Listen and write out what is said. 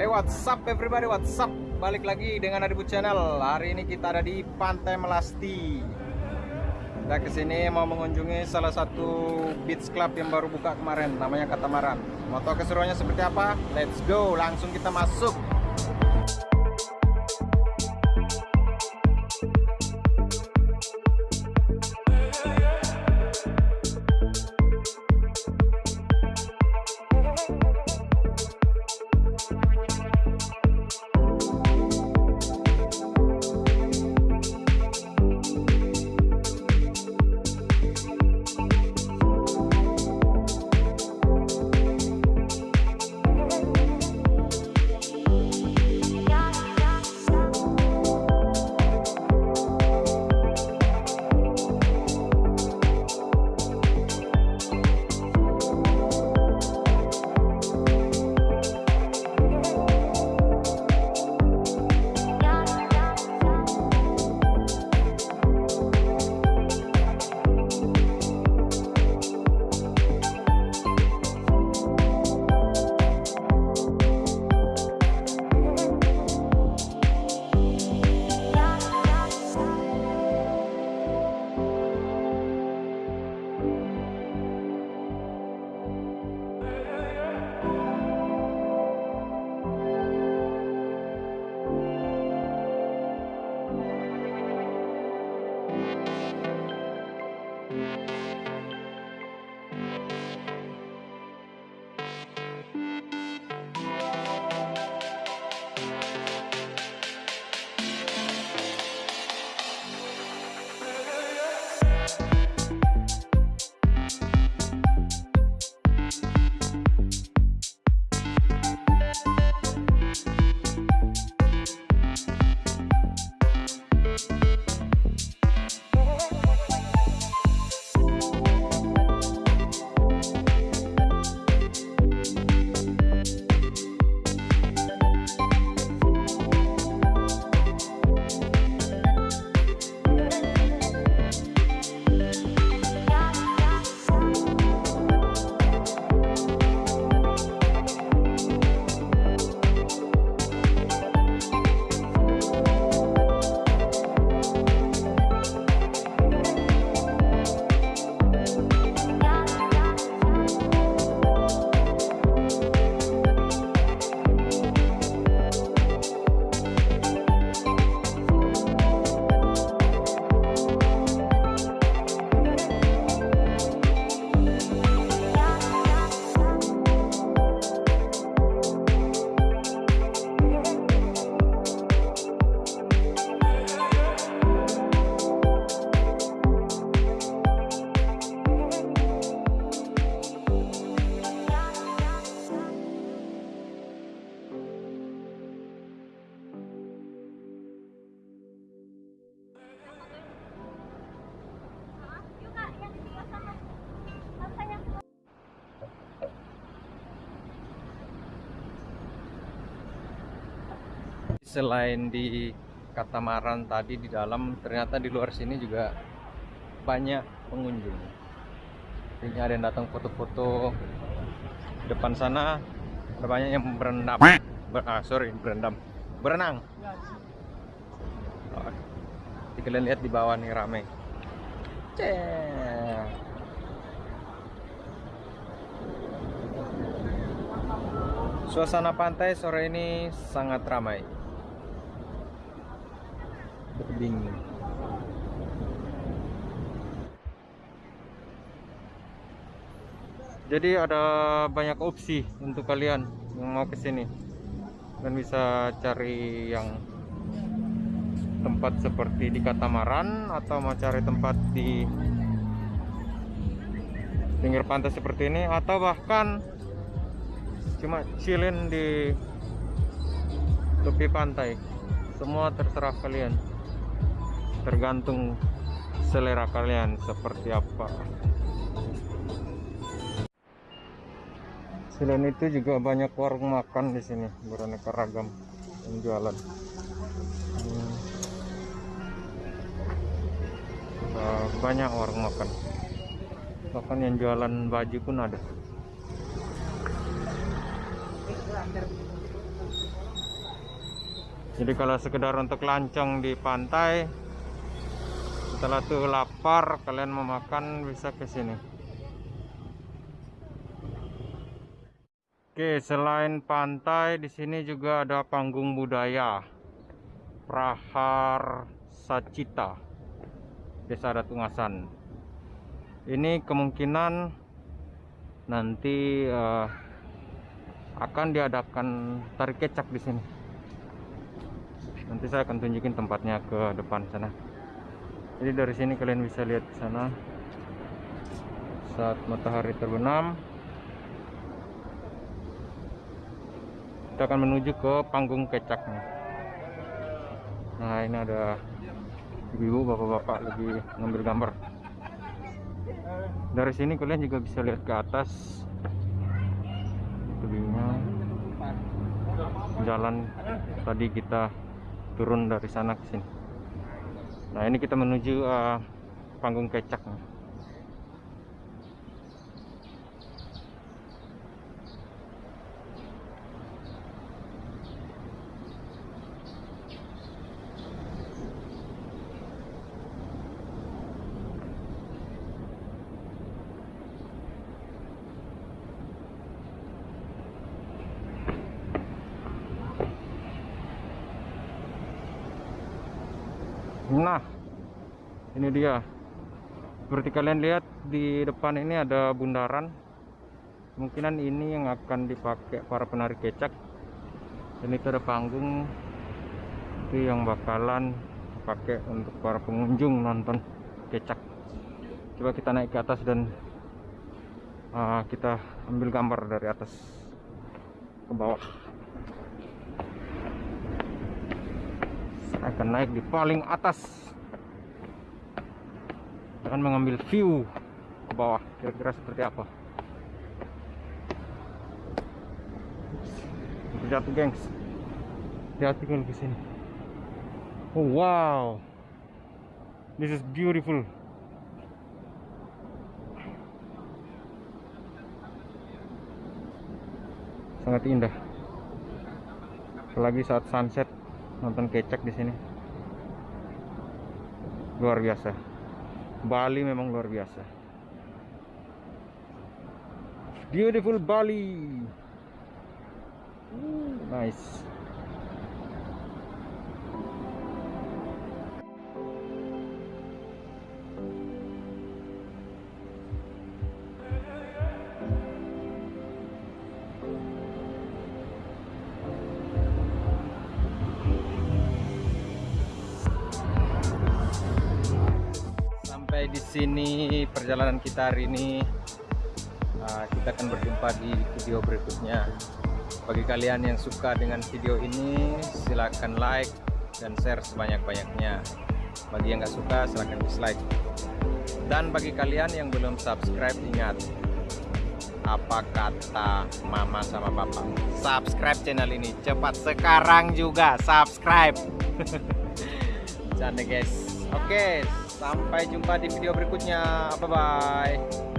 Hey what's up everybody? What's up? Balik lagi dengan Adibu Channel. Hari ini kita ada di Pantai Melasti. Kita ke sini mau mengunjungi salah satu beach club yang baru buka kemarin Namanya Katamaran. Mau tahu keseruannya seperti apa? Let's go langsung kita masuk Selain di Katamaran tadi di dalam, ternyata di luar sini juga banyak pengunjung. Ini ada yang datang foto-foto. Depan sana ada banyak yang berendam. Ber, ah, sorry, berendam. Berenang. Oh, kalian lihat di bawah nih rame. Suasana pantai sore ini sangat ramai. Bingung. Jadi ada banyak opsi untuk kalian yang mau ke sini. Dan bisa cari yang tempat seperti di Katamaran atau mau cari tempat di pinggir pantai seperti ini atau bahkan cuma chillin di tepi pantai. Semua terserah kalian tergantung selera kalian seperti apa. Selain itu juga banyak warung makan di sini beraneka ragam yang jualan hmm. banyak warung makan. Bahkan yang jualan baju pun ada. Jadi kalau sekedar untuk lancong di pantai setelah tuh lapar kalian mau makan bisa ke sini. Oke selain pantai di sini juga ada panggung budaya. Prahar Sacita Desa Datungasan ini kemungkinan nanti uh, akan diadakan tarik kecak di sini. Nanti saya akan tunjukin tempatnya ke depan sana jadi dari sini kalian bisa lihat sana. Saat matahari terbenam kita akan menuju ke panggung kecaknya. Nah ini ada ibu bapak-bapak lagi ngambil gambar. Dari sini kalian juga bisa lihat ke atas. Tebingnya jalan tadi kita turun dari sana ke sini nah ini kita menuju uh, panggung kecak Nah, ini dia. Seperti kalian lihat di depan ini ada bundaran. Kemungkinan ini yang akan dipakai para penari kecak. Dan itu ada panggung itu yang bakalan dipakai untuk para pengunjung nonton kecak. Coba kita naik ke atas dan uh, kita ambil gambar dari atas ke bawah. Akan naik di paling atas. Akan mengambil view ke bawah kira-kira seperti apa? Jatuh gengs. Hati kalau ke sini. Oh wow. This is beautiful. Sangat indah. Apalagi saat sunset nonton kecak di sini luar biasa. Bali memang luar biasa. Beautiful Bali. Nice sini perjalanan kita hari ini. Uh, kita akan berjumpa di video berikutnya. Bagi kalian yang suka dengan video ini silahkan like dan share sebanyak-banyaknya. Bagi yang nggak suka silahkan dislike. Dan bagi kalian yang belum subscribe ingat apa kata mama sama papa? Subscribe channel ini cepat sekarang juga subscribe. Canda guys. Oke okay. Sampai jumpa di video berikutnya. Bye-bye.